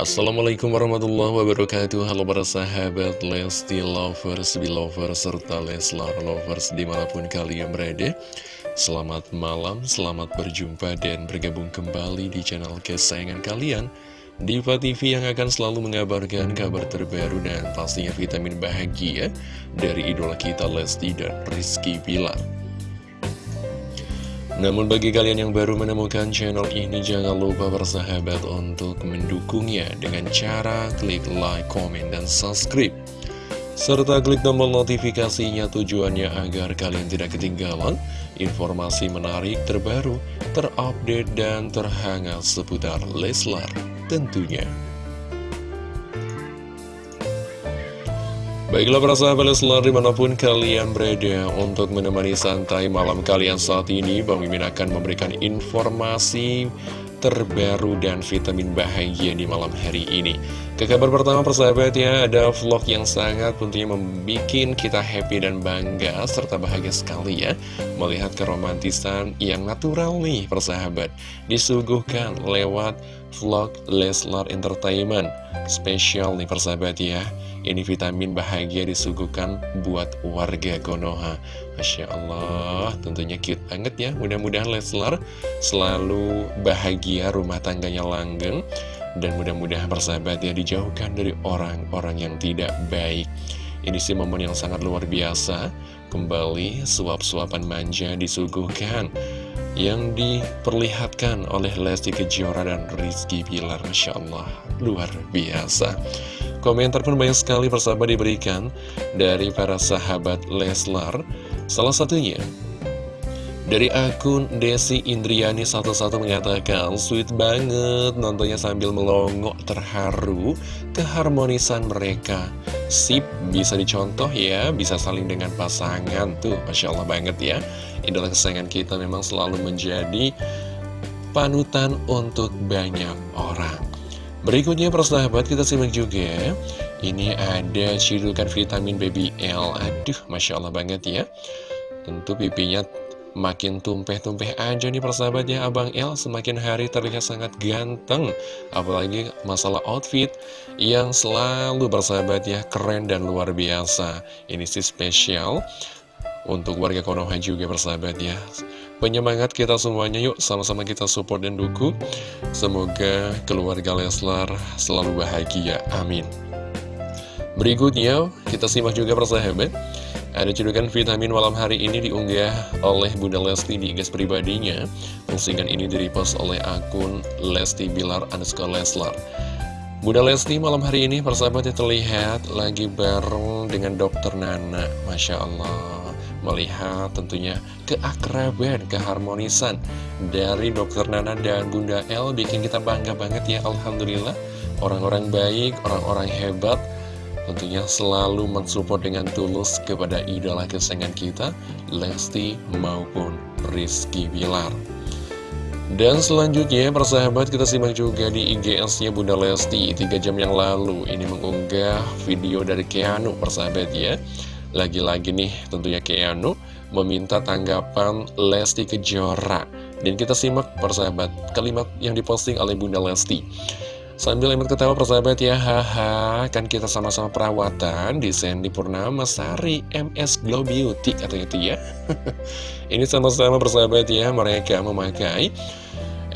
Assalamualaikum warahmatullahi wabarakatuh. Halo para sahabat Lesti Lovers, Belovers, serta Leslar Lovers di mana pun kalian berada. Selamat malam, selamat berjumpa dan bergabung kembali di channel kesayangan kalian. Diva TV yang akan selalu mengabarkan kabar terbaru dan pastinya vitamin bahagia Dari idola kita Lesti dan Rizky Bilar namun bagi kalian yang baru menemukan channel ini jangan lupa bersahabat untuk mendukungnya dengan cara klik like, comment, dan subscribe. Serta klik tombol notifikasinya tujuannya agar kalian tidak ketinggalan informasi menarik terbaru, terupdate, dan terhangat seputar Leslar tentunya. Baiklah para sahabat Leslar di mana pun kalian berada untuk menemani santai malam kalian saat ini Bang Mimin akan memberikan informasi terbaru dan vitamin bahagia di malam hari ini. Ke kabar pertama persahabat ya ada vlog yang sangat tentunya membuat kita happy dan bangga serta bahagia sekali ya. Melihat keromantisan yang natural nih persahabat. Disuguhkan lewat vlog Leslar Entertainment. Spesial nih persahabat ya. Ini vitamin bahagia disuguhkan buat warga Konoha Masya Allah, tentunya cute banget ya. Mudah-mudahan Leslar selalu bahagia, rumah tangganya langgeng. Dan mudah-mudahan persahabat ya dijauhkan dari orang-orang yang tidak baik. Ini sih momen yang sangat luar biasa. Kembali suap-suapan manja disuguhkan. Yang diperlihatkan oleh Lesti Kejora dan Rizky Pilar Masya Allah, luar biasa. Komentar pun banyak sekali persahabat diberikan dari para sahabat Leslar. Salah satunya dari akun Desi Indriani satu-satu mengatakan Sweet banget nontonnya sambil melongok terharu keharmonisan mereka. Sip bisa dicontoh ya bisa saling dengan pasangan tuh Masya Allah banget ya. Idola kesayangan kita memang selalu menjadi panutan untuk banyak orang. Berikutnya persahabat kita simak juga Ini ada cidukan vitamin baby L. Aduh Masya Allah banget ya. Tentu pipinya makin tumpeh-tumpeh aja nih persahabat ya. Abang L semakin hari terlihat sangat ganteng. Apalagi masalah outfit Yang selalu persahabat ya keren dan luar biasa. Ini sih spesial Untuk warga Konoha juga persahabat ya. Penyemangat kita semuanya yuk. Sama-sama kita support dan dukung. Semoga keluarga Leslar selalu bahagia. Amin berikutnya kita simak juga persahabat. Ada cedukan vitamin malam hari ini diunggah oleh Bunda Lesti di gas pribadinya. Postingan ini direpost oleh akun Lesti Bilar underscore Leslar. Bunda Lesti malam hari ini persahabatnya terlihat lagi bareng dengan dokter Nana. Masya Allah melihat tentunya keakraban, keharmonisan dari Dokter Nana dan Bunda L bikin kita bangga banget ya Alhamdulillah. Orang-orang baik, orang-orang hebat tentunya selalu mensupport dengan tulus kepada idola kesayangan kita Lesti maupun Rizky Bilar. Dan selanjutnya persahabat kita simak juga di IGS-nya Bunda Lesti. 3 jam yang lalu ini mengunggah video dari Keanu persahabat ya. Lagi-lagi nih tentunya Keanu meminta tanggapan Lesti Kejora. Dan kita simak persahabat kalimat yang diposting oleh Bunda Lesti Sambil emet ketawa persahabat ya Haha kan kita sama-sama perawatan di Sandy Purnama Sari MS Glow Beauty katanya itu ya. Ini sama-sama persahabat ya mereka memakai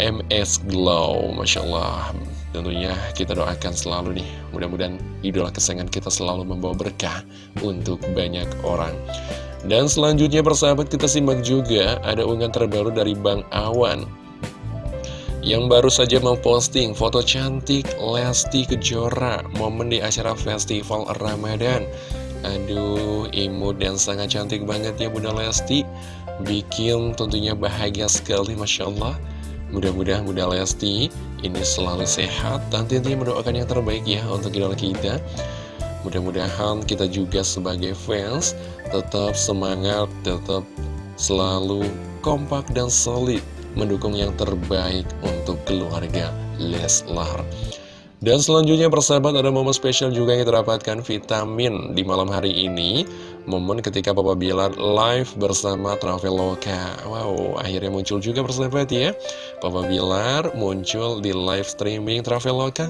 MS Glow Masya Allah. Tentunya kita doakan selalu nih Mudah-mudahan idola kesayangan kita selalu membawa berkah Untuk banyak orang. Dan selanjutnya persahabat kita simak juga Ada unggahan terbaru dari Bang Awan Yang baru saja memposting foto cantik Lesti Kejora Momen di acara festival Ramadan. Aduh, imut dan sangat cantik banget ya Bunda Lesti. Bikin tentunya bahagia sekali Masya Allah. Mudah-mudahan Bunda Lesti ini selalu sehat dan tentunya mendoakan yang terbaik ya untuk idola kita. Mudah-mudahan kita juga sebagai fans tetap semangat, tetap selalu kompak dan solid mendukung yang terbaik untuk keluarga Leslar. Dan selanjutnya persahabat ada momen spesial juga yang terdapatkan vitamin di malam hari ini. Momen ketika Papa Bilar live bersama Traveloka. Wow, akhirnya muncul juga persahabat ya. Papa Bilar muncul di live streaming Traveloka.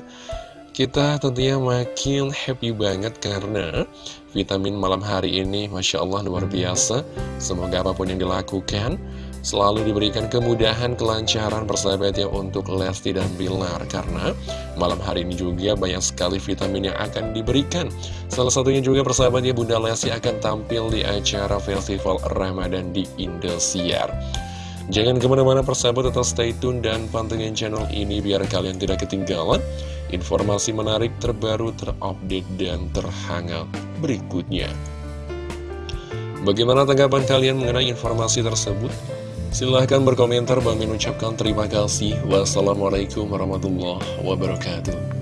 Kita tentunya makin happy banget karena vitamin malam hari ini Masya Allah luar biasa. Semoga apa pun yang dilakukan selalu diberikan kemudahan, kelancaran persahabat ya untuk Lesti dan Bilar Karena malam hari ini juga banyak sekali vitamin yang akan diberikan Salah satunya juga persahabat ya Bunda Lesti akan tampil di acara Festival Ramadan di Indosiar Jangan ke mana-mana persahabat tetap stay tune dan pantengin channel ini biar kalian tidak ketinggalan informasi menarik terbaru terupdate dan terhangat berikutnya. Bagaimana tanggapan kalian mengenai informasi tersebut? Silahkan berkomentar, Bang Min ucapkan terima kasih. Wassalamualaikum warahmatullahi wabarakatuh.